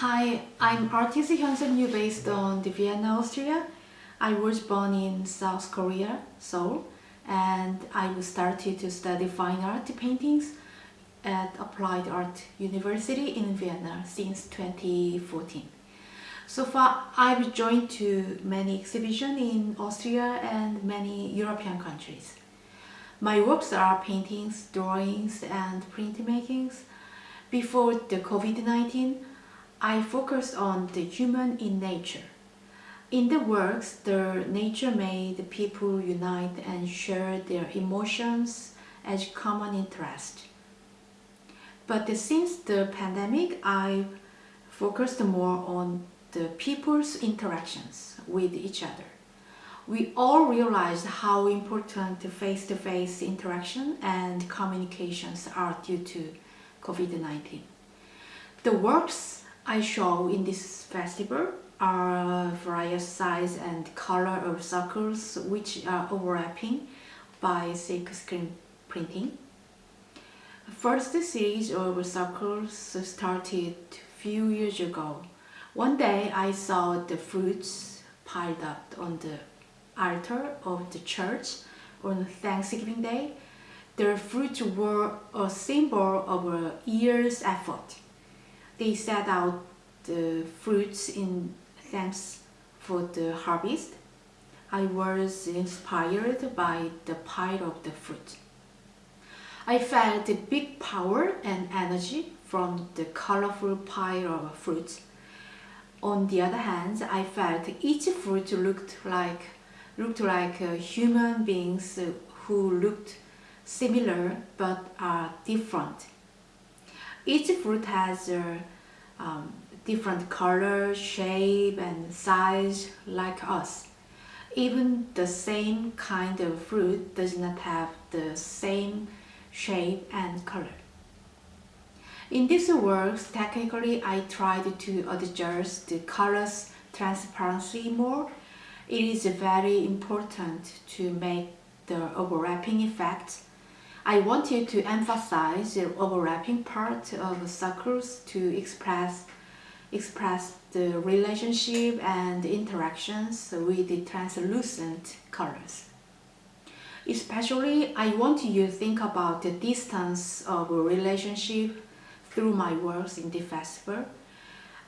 Hi, I'm artist Hyunsun Yu based on the Vienna, Austria. I was born in South Korea, Seoul, and I started to study fine art paintings at Applied Art University in Vienna since 2014. So far, I've joined to many exhibitions in Austria and many European countries. My works are paintings, drawings, and printmakings. Before the COVID-19, I focused on the human in nature. In the works, the nature made people unite and share their emotions as common interest. But since the pandemic, I focused more on the people's interactions with each other. We all realized how important face-to-face -face interaction and communications are due to COVID-19. The works I show in this festival are various size and color of circles which are overlapping by silk screen printing. First series of circles started few years ago. One day I saw the fruits piled up on the altar of the church on Thanksgiving Day. The fruits were a symbol of a year's effort they set out the fruits in thanks for the harvest. I was inspired by the pile of the fruit. I felt the big power and energy from the colorful pile of fruits. On the other hand, I felt each fruit looked like looked like uh, human beings who looked similar but are different. Each fruit has a um, different color, shape and size like us. Even the same kind of fruit does not have the same shape and color. In this work, technically I tried to adjust the color's transparency more. It is very important to make the overlapping effect I wanted to emphasize the overlapping part of circles to express express the relationship and interactions with the translucent colors. Especially, I want you to think about the distance of a relationship through my works in the festival.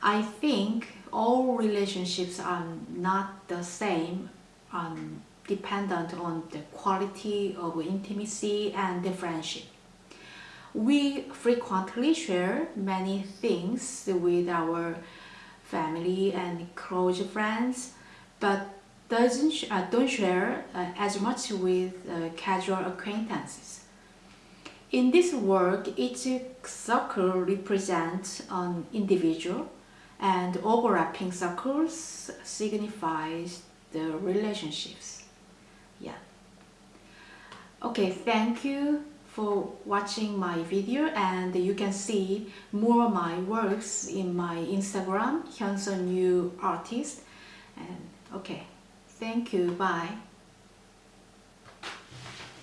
I think all relationships are not the same um, dependent on the quality of intimacy and the friendship. We frequently share many things with our family and close friends, but doesn't uh, don't share uh, as much with uh, casual acquaintances. In this work, each circle represents an individual and overlapping circles signifies the relationships yeah. Okay thank you for watching my video and you can see more of my works in my Instagram Hyunsun New Artist. And okay thank you bye